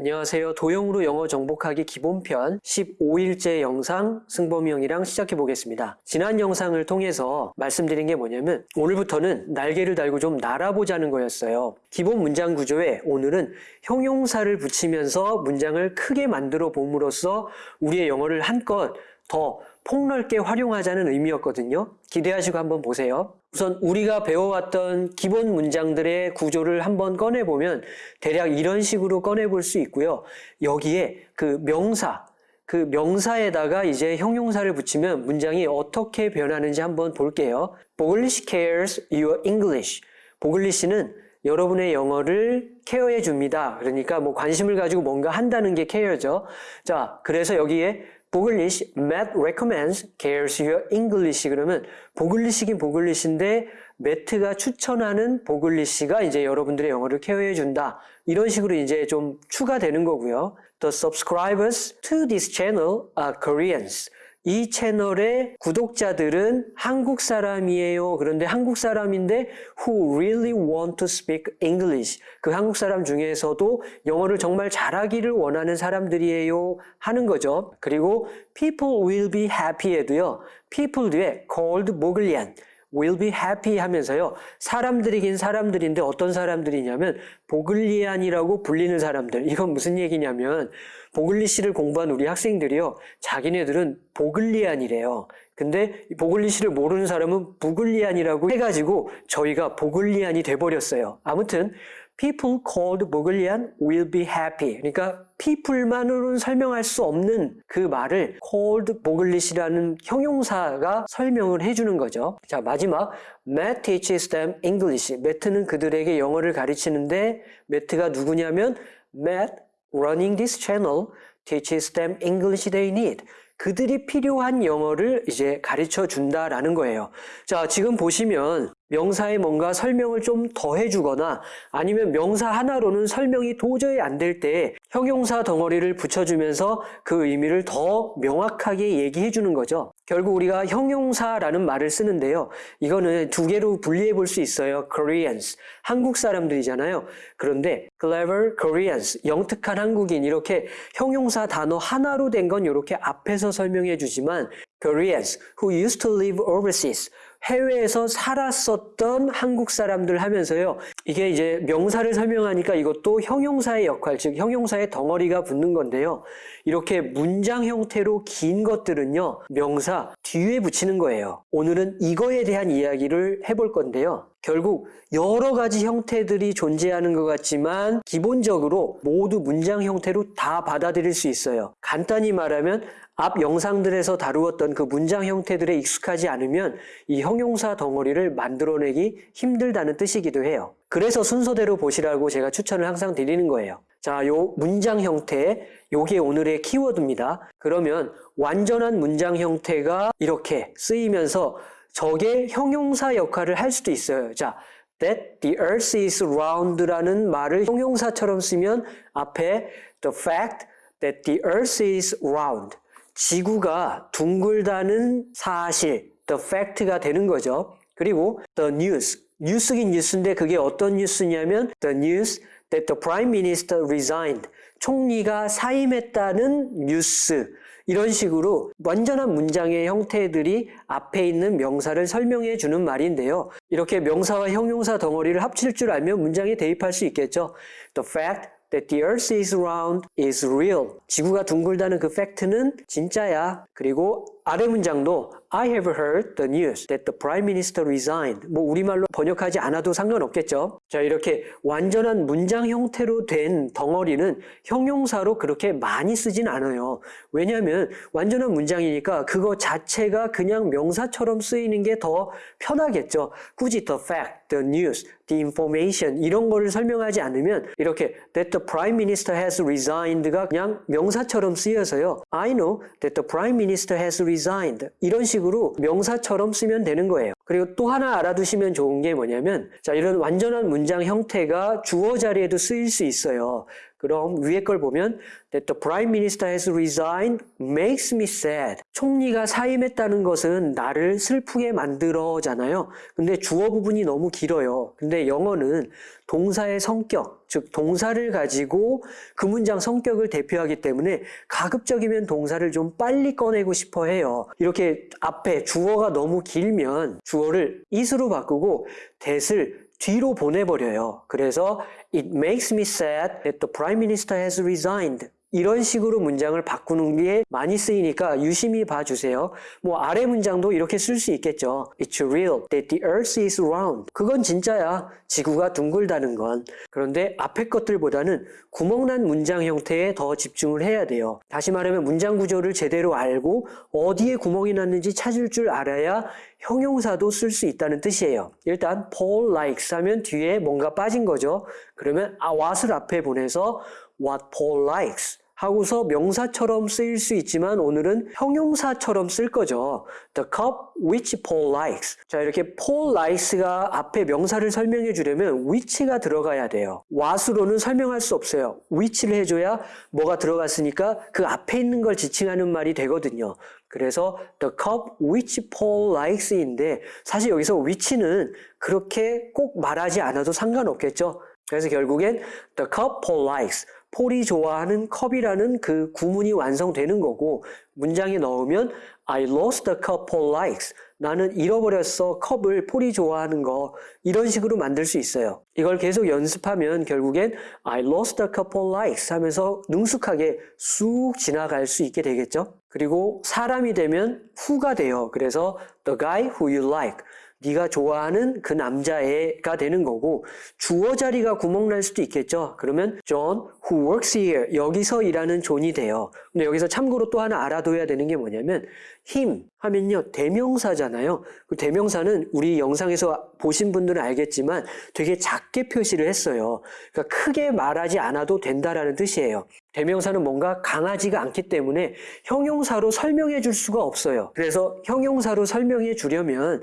안녕하세요. 도형으로 영어 정복하기 기본편 15일째 영상 승범이 형이랑 시작해 보겠습니다. 지난 영상을 통해서 말씀드린 게 뭐냐면 오늘부터는 날개를 달고 좀 날아보자는 거였어요. 기본 문장 구조에 오늘은 형용사를 붙이면서 문장을 크게 만들어 봄으로써 우리의 영어를 한껏 더 폭넓게 활용하자는 의미였거든요. 기대하시고 한번 보세요. 우선 우리가 배워왔던 기본 문장들의 구조를 한번 꺼내보면 대략 이런 식으로 꺼내볼 수 있고요. 여기에 그 명사, 그 명사에다가 이제 형용사를 붙이면 문장이 어떻게 변하는지 한번 볼게요. Boglish cares your English. 보글리시는 여러분의 영어를 케어해 줍니다. 그러니까 뭐 관심을 가지고 뭔가 한다는 게 케어죠. 자, 그래서 여기에 보글리시, Matt recommends cares your English 그러면 보글리시긴 보글리시인데 매트가 추천하는 보글리시가 이제 여러분들의 영어를 케어해 준다. 이런 식으로 이제 좀 추가되는 거고요. The subscribers to this channel are Koreans. 이 채널의 구독자들은 한국 사람이에요. 그런데 한국 사람인데 who really want to speak English. 그 한국 사람 중에서도 영어를 정말 잘하기를 원하는 사람들이에요. 하는 거죠. 그리고 people will be happy에도요. people 뒤에 called 모글리안. will be happy 하면서요. 사람들이긴 사람들인데 어떤 사람들이냐면 보글리안이라고 불리는 사람들. 이건 무슨 얘기냐면 보글리시를 공부한 우리 학생들이요. 자기네들은 보글리안이래요. 근데 보글리시를 모르는 사람은 부글리안이라고 해가지고 저희가 보글리안이 돼버렸어요. 아무튼 people called 보글리안 will be happy. 그러니까 people만으로는 설명할 수 없는 그 말을 called 보글리시라는 형용사가 설명을 해주는 거죠. 자 마지막 Matt teaches them English. 매트는 그들에게 영어를 가르치는데 매트가 누구냐면 Matt running this channel teaches them English they need. 그들이 필요한 영어를 이제 가르쳐 준다라는 거예요. 자, 지금 보시면 명사에 뭔가 설명을 좀 더해 주거나 아니면 명사 하나로는 설명이 도저히 안 될때 형용사 덩어리를 붙여주면서 그 의미를 더 명확하게 얘기해 주는 거죠. 결국 우리가 형용사라는 말을 쓰는데요. 이거는 두 개로 분리해 볼 수 있어요. Koreans. 한국 사람들이잖아요. 그런데 clever Koreans. 영특한 한국인. 이렇게 형용사 단어 하나로 된 건 이렇게 앞에서 설명해 주지만 Koreans who used to live overseas. 해외에서 살았었던 한국 사람들 하면서요. 이게 이제 명사를 설명하니까 이것도 형용사의 역할, 즉 형용사의 덩어리가 붙는 건데요. 이렇게 문장 형태로 긴 것들은요. 명사 뒤에 붙이는 거예요. 오늘은 이거에 대한 이야기를 해볼 건데요. 결국 여러 가지 형태들이 존재하는 것 같지만 기본적으로 모두 문장 형태로 다 받아들일 수 있어요. 간단히 말하면 앞 영상들에서 다루었던 그 문장 형태들에 익숙하지 않으면 이 형용사 덩어리를 만들어내기 힘들다는 뜻이기도 해요. 그래서 순서대로 보시라고 제가 추천을 항상 드리는 거예요. 자, 요 문장 형태, 요게 오늘의 키워드입니다. 그러면 완전한 문장 형태가 이렇게 쓰이면서 저게 형용사 역할을 할 수도 있어요. 자, that the earth is round라는 말을 형용사처럼 쓰면 앞에 the fact that the earth is round 지구가 둥글다는 사실, the fact가 되는 거죠. 그리고 the news, 뉴스긴 뉴스인데 그게 어떤 뉴스냐면 the news that the prime minister resigned, 총리가 사임했다는 뉴스. 이런 식으로 완전한 문장의 형태들이 앞에 있는 명사를 설명해 주는 말인데요. 이렇게 명사와 형용사 덩어리를 합칠 줄 알면 문장에 대입할 수 있겠죠. The fact that the earth is round is real. 지구가 둥글다는 그 팩트는 진짜야. 그리고 아래 문장도 I have heard the news that the prime minister resigned. 뭐 우리말로 번역하지 않아도 상관없겠죠. 자, 이렇게 완전한 문장 형태로 된 덩어리는 형용사로 그렇게 많이 쓰진 않아요. 왜냐하면 완전한 문장이니까 그거 자체가 그냥 명사처럼 쓰이는 게 더 편하겠죠. 굳이 the fact, the news, the information 이런 거를 설명하지 않으면 이렇게 that the prime minister has resigned가 그냥 명사처럼 쓰여서요. I know that the prime minister has resigned 이런 식으로 명사처럼 쓰면 되는 거예요. 그리고 또 하나 알아두시면 좋은 게 뭐냐면 자 이런 완전한 문장 형태가 주어 자리에도 쓰일 수 있어요. 그럼 위에 걸 보면 that the prime minister has resigned makes me sad. 총리가 사임했다는 것은 나를 슬프게 만들어잖아요. 근데 주어 부분이 너무 길어요. 근데 영어는 동사의 성격, 즉 동사를 가지고 그 문장 성격을 대표하기 때문에 가급적이면 동사를 좀 빨리 꺼내고 싶어 해요. 이렇게 앞에 주어가 너무 길면 주어 를 it으로 바꾸고 that을 뒤로 보내버려요. 그래서 it makes me sad that the prime minister has resigned. 이런 식으로 문장을 바꾸는 게 많이 쓰이니까 유심히 봐주세요. 뭐 아래 문장도 이렇게 쓸 수 있겠죠. It's real that the earth is round. 그건 진짜야. 지구가 둥글다는 건. 그런데 앞에 것들보다는 구멍난 문장 형태에 더 집중을 해야 돼요. 다시 말하면 문장 구조를 제대로 알고 어디에 구멍이 났는지 찾을 줄 알아야 형용사도 쓸 수 있다는 뜻이에요. 일단 Paul likes 하면 뒤에 뭔가 빠진 거죠. 그러면 아, what을 앞에 보내서 what Paul likes 하고서 명사처럼 쓰일 수 있지만 오늘은 형용사처럼 쓸 거죠. The cup which Paul likes. 자, 이렇게 Paul likes가 앞에 명사를 설명해 주려면 which가 들어가야 돼요. what으로는 설명할 수 없어요. which를 해줘야 뭐가 들어갔으니까 그 앞에 있는 걸 지칭하는 말이 되거든요. 그래서 the cup which Paul likes인데 사실 여기서 which는 그렇게 꼭 말하지 않아도 상관없겠죠. 그래서 결국엔 the cup Paul likes. 폴이 좋아하는 컵이라는 그 구문이 완성되는 거고 문장에 넣으면 I lost the cup Paul likes. 나는 잃어버렸어 컵을 폴이 좋아하는 거 이런 식으로 만들 수 있어요. 이걸 계속 연습하면 결국엔 I lost the cup Paul likes 하면서 능숙하게 쑥 지나갈 수 있게 되겠죠. 그리고 사람이 되면 who가 돼요. 그래서 the guy who you like. 네가 좋아하는 그 남자애가 되는 거고 주어 자리가 구멍 날 수도 있겠죠. 그러면 John who works here 여기서 일하는 존이 돼요. 근데 여기서 참고로 또 하나 알아둬야 되는 게 뭐냐면 him 하면요 대명사잖아요. 그 대명사는 우리 영상에서 보신 분들은 알겠지만 되게 작게 표시를 했어요. 그러니까 크게 말하지 않아도 된다라는 뜻이에요. 대명사는 뭔가 강하지가 않기 때문에 형용사로 설명해 줄 수가 없어요. 그래서 형용사로 설명해 주려면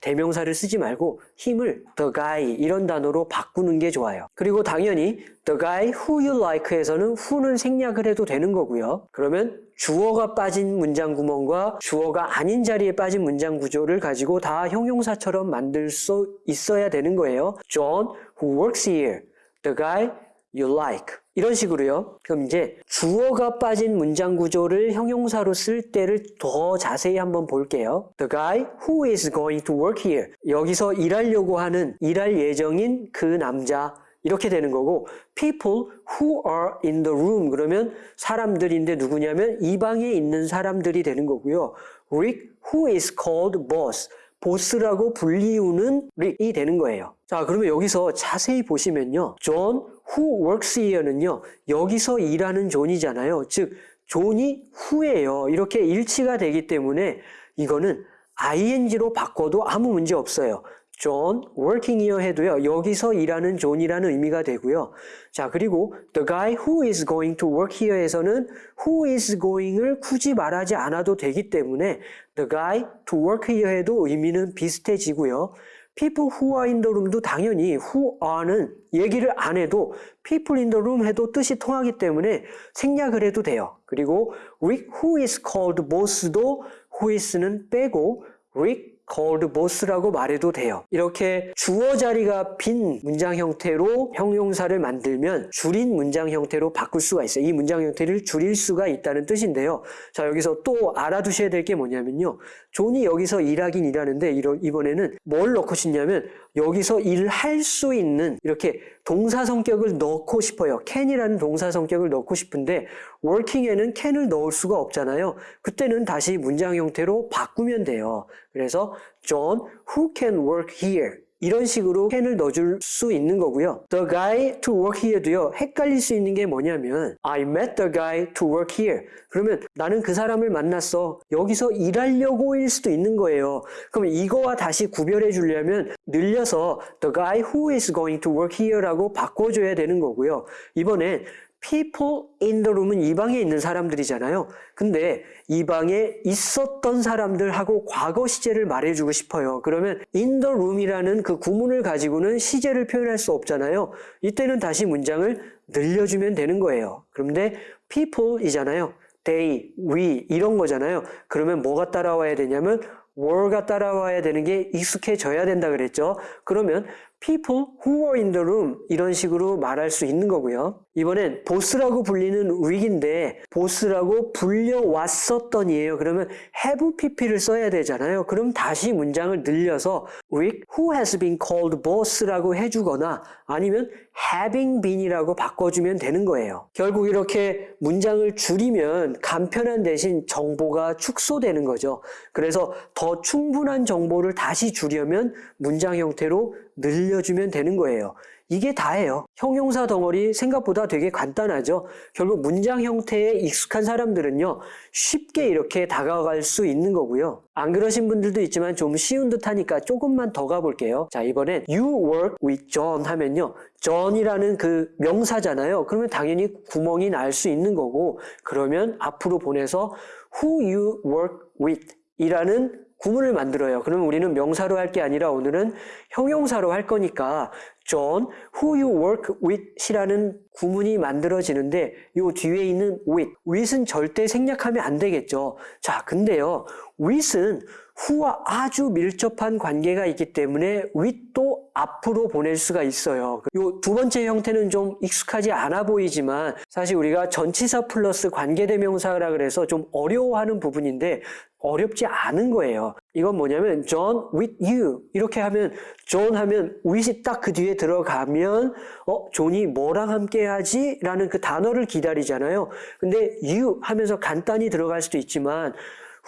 대명사를 쓰지 말고 힘을 the guy 이런 단어로 바꾸는 게 좋아요. 그리고 당연히 the guy who you like에서는 who는 생략을 해도 되는 거고요. 그러면 주어가 빠진 문장 구멍과 주어가 아닌 자리에 빠진 문장 구조를 가지고 다 형용사처럼 만들 수 있어야 되는 거예요. John who works here. The guy you like. 이런 식으로요. 그럼 이제 주어가 빠진 문장 구조를 형용사로 쓸 때를 더 자세히 한번 볼게요. The guy who is going to work here. 여기서 일하려고 하는 일할 예정인 그 남자 이렇게 되는 거고 people who are in the room 그러면 사람들인데 누구냐면 이 방에 있는 사람들이 되는 거고요. Rick who is called boss 보스라고 불리우는 릭이 되는 거예요. 자, 그러면 여기서 자세히 보시면요. John who works here는요. 여기서 일하는 존이잖아요. 즉 존이 who예요. 이렇게 일치가 되기 때문에 이거는 ing로 바꿔도 아무 문제 없어요. John working here 해도요. 여기서 일하는 존이라는 의미가 되고요. 자, 그리고 the guy who is going to work here에서는 who is going을 굳이 말하지 않아도 되기 때문에 the guy to work here 해도 의미는 비슷해지고요. People who are in the room도 당연히 who are는 얘기를 안 해도 people in the room 해도 뜻이 통하기 때문에 생략을 해도 돼요. 그리고 Rick who is called boss도 who is는 빼고 Rick called boss라고 말해도 돼요. 이렇게 주어 자리가 빈 문장 형태로 형용사를 만들면 줄인 문장 형태로 바꿀 수가 있어요. 이 문장 형태를 줄일 수가 있다는 뜻인데요. 자, 여기서 또 알아두셔야 될 게 뭐냐면요. 존이 여기서 일하긴 일하는데 이번에는 뭘 넣고 싶냐면 여기서 일을 할수 있는 이렇게 동사 성격을 넣고 싶어요. can이라는 동사 성격을 넣고 싶은데 working에는 can을 넣을 수가 없잖아요. 그때는 다시 문장 형태로 바꾸면 돼요. 그래서 John who can work here 이런 식으로 can을 넣어줄 수 있는 거고요. The guy to work here도요. 헷갈릴 수 있는 게 뭐냐면 I met the guy to work here. 그러면 나는 그 사람을 만났어. 여기서 일하려고 일 수도 있는 거예요. 그럼 이거와 다시 구별해 주려면 늘려서 the guy who is going to work here라고 바꿔줘야 되는 거고요. 이번엔 people in the room은 이 방에 있는 사람들이잖아요. 근데 이 방에 있었던 사람들하고 과거 시제를 말해주고 싶어요. 그러면 in the room이라는 그 구문을 가지고는 시제를 표현할 수 없잖아요. 이때는 다시 문장을 늘려주면 되는 거예요. 그런데 people이잖아요. they, we 이런 거잖아요. 그러면 뭐가 따라와야 되냐면 were가 따라와야 되는 게 익숙해져야 된다 그랬죠. 그러면 people who were in the room 이런 식으로 말할 수 있는 거고요. 이번엔 보스라고 불리는 릭인데 보스라고 불려왔었던이에요. 그러면 have pp를 써야 되잖아요. 그럼 다시 문장을 늘려서 Rick who has been called boss라고 해주거나 아니면 having been이라고 바꿔주면 되는 거예요. 결국 이렇게 문장을 줄이면 간편한 대신 정보가 축소되는 거죠. 그래서 더 충분한 정보를 다시 주려면 문장 형태로 늘려주면 되는 거예요. 이게 다예요. 형용사 덩어리 생각보다 되게 간단하죠. 결국 문장 형태에 익숙한 사람들은요, 쉽게 이렇게 다가갈 수 있는 거고요. 안 그러신 분들도 있지만 좀 쉬운 듯 하니까 조금만 더 가볼게요. 자, 이번엔 you work with John 하면요. John이라는 그 명사잖아요. 그러면 당연히 구멍이 날 수 있는 거고, 그러면 앞으로 보내서 who you work with 이라는 구문을 만들어요. 그러면 우리는 명사로 할 게 아니라 오늘은 형용사로 할 거니까 John, who you work with이라는 구문이 만들어지는데 요 뒤에 있는 with, with은 절대 생략하면 안 되겠죠. 자, 근데요. with은 who와 아주 밀접한 관계가 있기 때문에 with도 앞으로 보낼 수가 있어요. 요 두 번째 형태는 좀 익숙하지 않아 보이지만 사실 우리가 전치사 플러스 관계대명사라 그래서 좀 어려워하는 부분인데 어렵지 않은 거예요. 이건 뭐냐면 John with you 이렇게 하면 John 하면 with이 딱 그 뒤에 들어가면 어 존이 뭐랑 함께 하지? 라는 그 단어를 기다리잖아요. 근데 you 하면서 간단히 들어갈 수도 있지만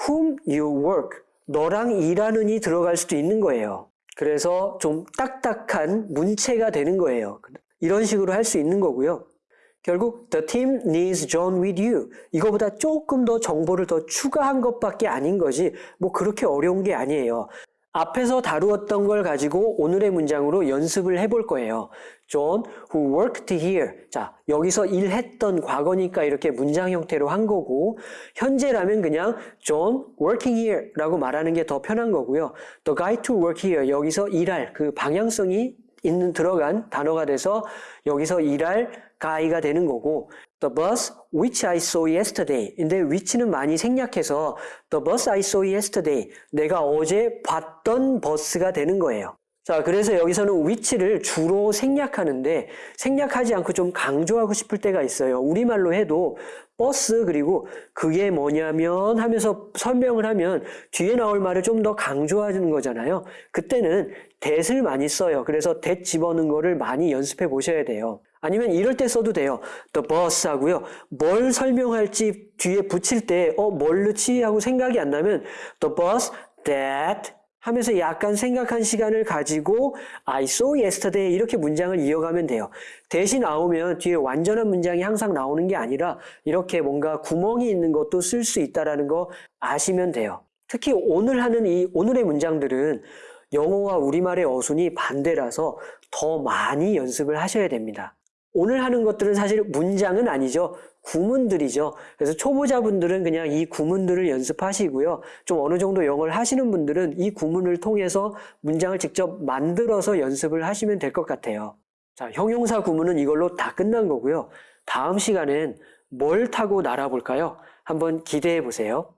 whom you work 너랑 일하는 이 들어갈 수도 있는 거예요. 그래서 좀 딱딱한 문체가 되는 거예요. 이런 식으로 할 수 있는 거고요. 결국 the team needs John with you. 이거보다 조금 더 정보를 더 추가한 것밖에 아닌 거지 뭐 그렇게 어려운 게 아니에요. 앞에서 다루었던 걸 가지고 오늘의 문장으로 연습을 해볼 거예요. John who worked here. 자, 여기서 일했던 과거니까 이렇게 문장 형태로 한 거고 현재라면 그냥 John working here 라고 말하는 게 더 편한 거고요. The guy to work here. 여기서 일할 그 방향성이 있는 들어간 단어가 돼서 여기서 일할 guy가 되는 거고 The bus which I saw yesterday. 근데 which는 많이 생략해서 The bus I saw yesterday. 내가 어제 봤던 버스가 되는 거예요. 자, 그래서 여기서는 which를 주로 생략하는데 생략하지 않고 좀 강조하고 싶을 때가 있어요. 우리말로 해도 버스 그리고 그게 뭐냐면 하면서 설명을 하면 뒤에 나올 말을 좀 더 강조하는 거잖아요. 그때는 that을 많이 써요. 그래서 that 집어넣는 거를 많이 연습해 보셔야 돼요. 아니면 이럴 때 써도 돼요. The bus 하고요. 뭘 설명할지 뒤에 붙일 때, 어, 뭘 넣지? 하고 생각이 안 나면 the bus that 하면서 약간 생각한 시간을 가지고 I saw yesterday 이렇게 문장을 이어가면 돼요. 대신 나오면 뒤에 완전한 문장이 항상 나오는 게 아니라 이렇게 뭔가 구멍이 있는 것도 쓸 수 있다라는 거 아시면 돼요. 특히 오늘 하는 이 오늘의 문장들은 영어와 우리말의 어순이 반대라서 더 많이 연습을 하셔야 됩니다. 오늘 하는 것들은 사실 문장은 아니죠. 구문들이죠. 그래서 초보자분들은 그냥 이 구문들을 연습하시고요. 좀 어느 정도 영어를 하시는 분들은 이 구문을 통해서 문장을 직접 만들어서 연습을 하시면 될 것 같아요. 자, 형용사 구문은 이걸로 다 끝난 거고요. 다음 시간엔 뭘 타고 날아볼까요? 한번 기대해 보세요.